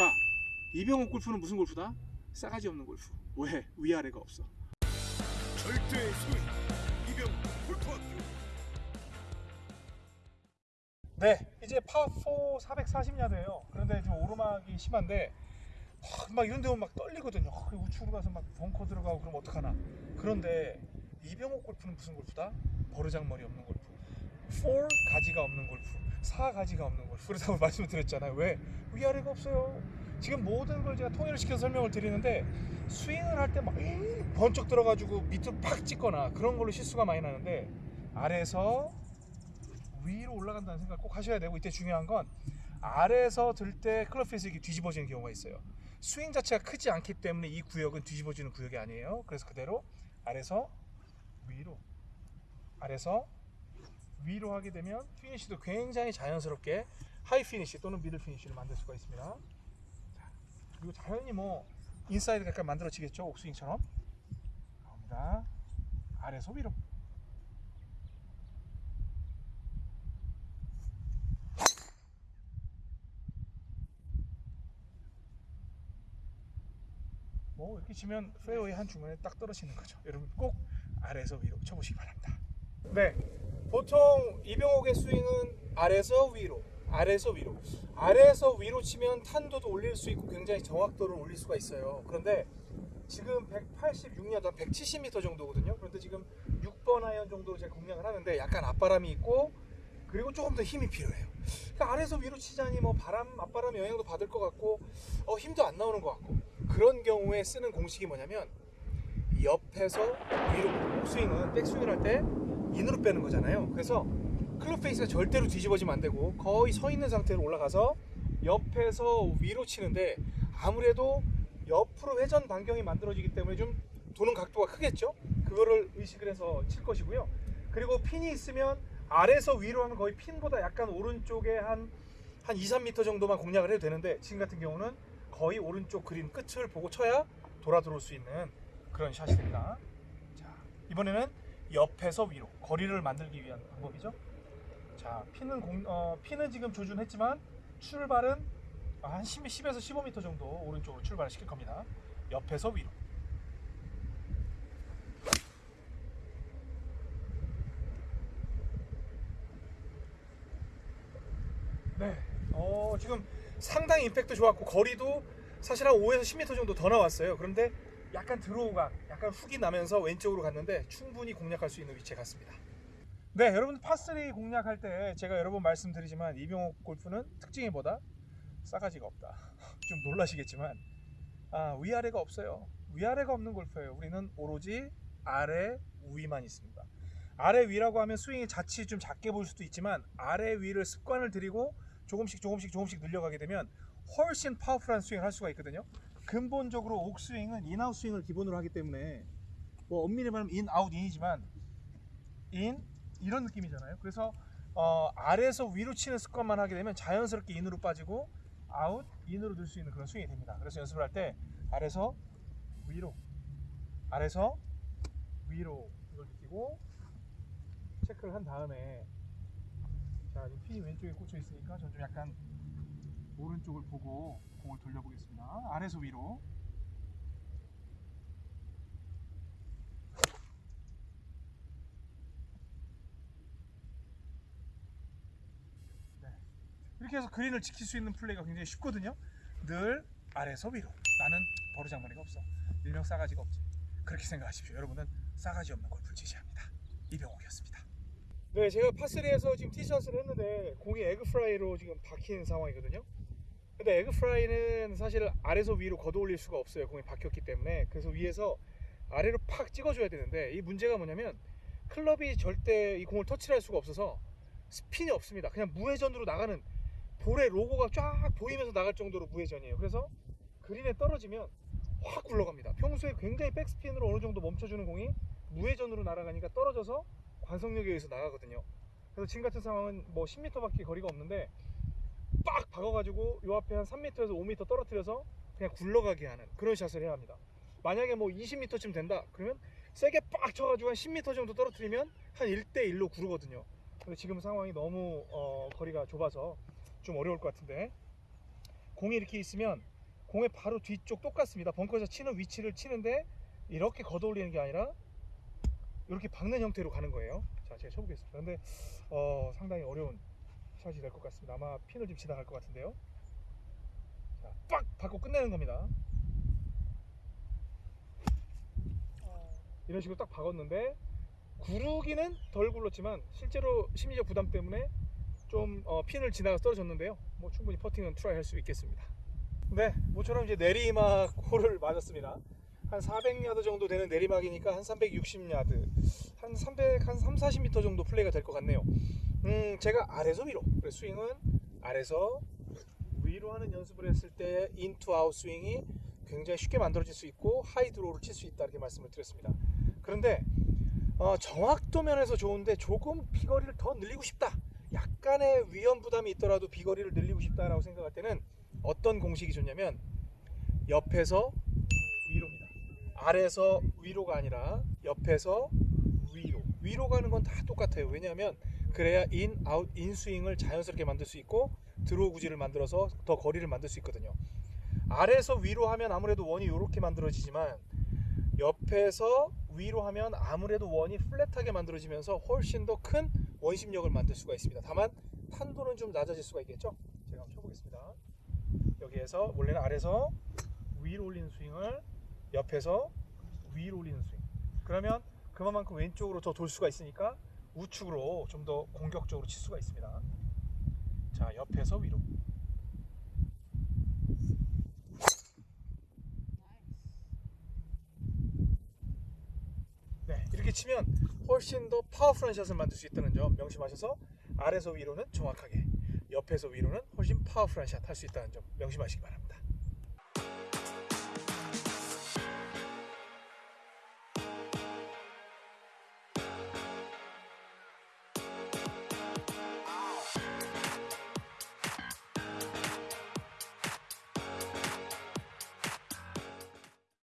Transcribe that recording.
자, 이병옥 골프는 무슨 골프다? 싸가지 없는 골프. 왜? 위아래가 없어. 절대의 소위 이병 골프학교 네, 이제 파4 440야드예요. 그런데 좀 오르막이 심한데 아, 막 이런 데 오면 막 떨리거든요. 아, 우측으로 가서 막 벙커 들어가고 그럼 어떡하나. 그런데 이병옥 골프는 무슨 골프다? 버르장머리 없는 골프. 4 가지가 없는 골프. 4 가지가 없는 골프. 그렇다고 말씀을 드렸잖아요. 왜? 위아래가 없어요. 지금 모든 걸 제가 통일을 시켜서 설명을 드리는데 스윙을 할 때 막 번쩍 들어가지고 밑으로 팍 찍거나 그런 걸로 실수가 많이 나는데 아래에서 위로 올라간다는 생각 꼭 하셔야 되고 이때 중요한 건 아래에서 들 때 club face 이렇게 뒤집어지는 경우가 있어요. 스윙 자체가 크지 않기 때문에 이 구역은 뒤집어지는 구역이 아니에요. 그래서 그대로 아래서 위로 아래서 위로 하게 되면 피니시도 굉장히 자연스럽게 high 피니시 또는 middle 피니시를 만들 수가 있습니다. 자, 그리고 자연히 뭐 인사이드 약간 만들어지겠죠 옥스윙처럼 나옵니다. 아래서 위로 뭐 이렇게 치면 페어웨이 한 중간에 딱 떨어지는 거죠. 여러분 꼭 아래에서 위로 쳐보시기 바랍니다. 네, 보통 이병옥의 스윙은 아래에서 위로, 아래에서 위로, 아래에서 위로 치면 탄도도 올릴 수 있고 굉장히 정확도를 올릴 수가 있어요. 그런데 지금 186야드, 한 170m 정도거든요. 그런데 지금 6번 아이언 정도로 제가 공략을 하는데 약간 앞바람이 있고 그리고 조금 더 힘이 필요해요. 그러니까 아래에서 위로 치자니 뭐 바람, 앞바람 영향도 받을 것 같고 어, 힘도 안 나오는 것 같고 그런 경우에 쓰는 공식이 뭐냐면 옆에서 위로 스윙은 백스윙을 할때 in으로 빼는 거잖아요. 그래서 club face가 절대로 뒤집어지면 안 되고 거의 서 있는 상태로 올라가서 옆에서 위로 치는데 아무래도 옆으로 회전 반경이 만들어지기 때문에 좀 도는 각도가 크겠죠. 그거를 의식을 해서 칠 것이고요. 그리고 핀이 있으면 아래에서 위로 하면 거의 핀보다 약간 오른쪽에 한, 한 2, 3m 정도만 공략을 해도 되는데 지금 같은 경우는 거의 오른쪽 그린 끝을 보고 쳐야 돌아 들어올 수 있는 그런 샷이 됩니다. 자, 이번에는 옆에서 위로 거리를 만들기 위한 방법이죠. 자, 핀은 공, 어, 핀은 지금 조준했지만 출발은 한 10, 10에서 15m 정도 오른쪽으로 출발을 시킬 겁니다. 옆에서 위로. 네. 어, 지금 상당히 임팩트 좋았고 거리도 사실 한 5에서 10m 정도 더 나왔어요. 그런데 약간 드로우가 약간 훅이 나면서 왼쪽으로 갔는데 충분히 공략할 수 있는 위치에 갔습니다. 네, 여러분 파3 공략할 때 제가 여러 번 말씀드리지만 이병옥 골프는 특징이 뭐다? 싸가지가 없다. 좀 놀라시겠지만 아, 위아래가 없어요. 위아래가 없는 골프예요. 우리는 오로지 아래 위만 있습니다. 아래 위라고 하면 스윙이 자칫 좀 작게 보일 수도 있지만 아래 위를 습관을 들이고 조금씩 조금씩 조금씩 늘려가게 되면 훨씬 파워풀한 스윙을 할 수가 있거든요. 근본적으로 옥스윙은 in out 스윙을 기본으로 하기 때문에 뭐 엄밀히 말하면 in, out, in이지만 in 이런 느낌이잖아요. 그래서 어, 아래에서 위로 치는 습관만 하게 되면 자연스럽게 in으로 빠지고 out, in으로 들 수 있는 그런 스윙이 됩니다. 그래서 연습을 할 때 아래서 위로, 아래서 위로 이걸 느끼고 체크를 한 다음에 자 핀이 왼쪽에 꽂혀 있으니까 저는 좀 약간 오른쪽을 보고 공을 돌려보겠습니다. 아래서 위로. 네. 이렇게 해서 그린을 지킬 수 있는 플레이가 굉장히 쉽거든요. 늘 아래서 위로. 나는 버르장머리가 없어. 일명 싸가지가 없지. 그렇게 생각하십시오. 여러분은 싸가지 없는 골프를 지지합니다. 이병옥이었습니다. 네, 제가 파3에서 지금 티샷을 했는데 공이 egg fry로 지금 박힌 상황이거든요. 근데 egg fry는 사실 아래서 위로 걷어 올릴 수가 없어요. 공이 박혔기 때문에. 그래서 위에서 아래로 팍 찍어줘야 되는데 이 문제가 뭐냐면 클럽이 절대 이 공을 터치를 할 수가 없어서 스핀이 없습니다. 그냥 무회전으로 나가는 볼의 로고가 쫙 보이면서 나갈 정도로 무회전이에요. 그래서 그린에 떨어지면 확 굴러갑니다. 평소에 굉장히 백스핀으로 어느 정도 멈춰주는 공이 무회전으로 날아가니까 떨어져서 관성력에 의해서 나가거든요. 그래서 지금 같은 상황은 뭐 10m밖에 거리가 없는데 빡 박아가지고 요 앞에 한 3m에서 5m 떨어뜨려서 그냥 굴러가게 하는 그런 샷을 해야 합니다. 만약에 뭐 20m쯤 된다 그러면 세게 빡 쳐가지고 한 10m 정도 떨어뜨리면 한 1대1로 구르거든요. 근데 지금 상황이 너무 어, 거리가 좁아서 좀 어려울 것 같은데 공이 이렇게 있으면 공의 바로 뒤쪽 똑같습니다. 벙커에서 치는 위치를 치는데 이렇게 걷어올리는 게 아니라 이렇게 박는 형태로 가는 거예요. 자, 제가 쳐보겠습니다. 근데 어, 상당히 어려운 샷이 될 것 같습니다. 아마 핀을 좀 지나갈 것 같은데요. 자, 빡 받고 끝내는 겁니다. 이런 식으로 딱 박았는데 구르기는 덜 굴렀지만 실제로 심리적 부담 때문에 좀 어, 핀을 지나가 떨어졌는데요. 뭐 충분히 퍼팅은 try 할 수 있겠습니다. 네, 모처럼 이제 내리막 홀을 맞았습니다. 한 400야드 정도 되는 내리막이니까 한 360야드, 한 300, 한 3, 40m 정도 플레이가 될 것 같네요. 음, 제가 아래서 위로, 그래서 스윙은 아래서 위로 하는 연습을 했을 때 in to out 스윙이 굉장히 쉽게 만들어질 수 있고 high draw를 칠 수 있다 이렇게 말씀을 드렸습니다. 그런데 어, 정확도 면에서 좋은데 조금 비거리를 더 늘리고 싶다. 약간의 위험 부담이 있더라도 비거리를 늘리고 싶다라고 생각할 때는 어떤 공식이 좋냐면 옆에서 위로입니다. 아래에서 위로가 아니라 옆에서 위로. 위로 가는 건 다 똑같아요. 왜냐하면 그래야 in, out, in 스윙을 자연스럽게 만들 수 있고 draw 구질을 만들어서 더 거리를 만들 수 있거든요. 아래에서 위로 하면 아무래도 원이 이렇게 만들어지지만 옆에서 위로 하면 아무래도 원이 flat하게 만들어지면서 훨씬 더 큰 원심력을 만들 수가 있습니다. 다만 탄도는 좀 낮아질 수가 있겠죠. 제가 한번 쳐보겠습니다. 여기에서 원래는 아래에서 위로 올리는 스윙을 옆에서 위로 올리는 스윙. 그러면 그만큼 왼쪽으로 더 돌 수가 있으니까 우측으로 좀 더 공격적으로 칠 수가 있습니다. 자, 옆에서 위로. 네, 이렇게 치면 훨씬 더 파워풀한 샷을 만들 수 있다는 점 명심하셔서 아래서 위로는 정확하게, 옆에서 위로는 훨씬 파워풀한 샷 할 수 있다는 점 명심하시기 바랍니다.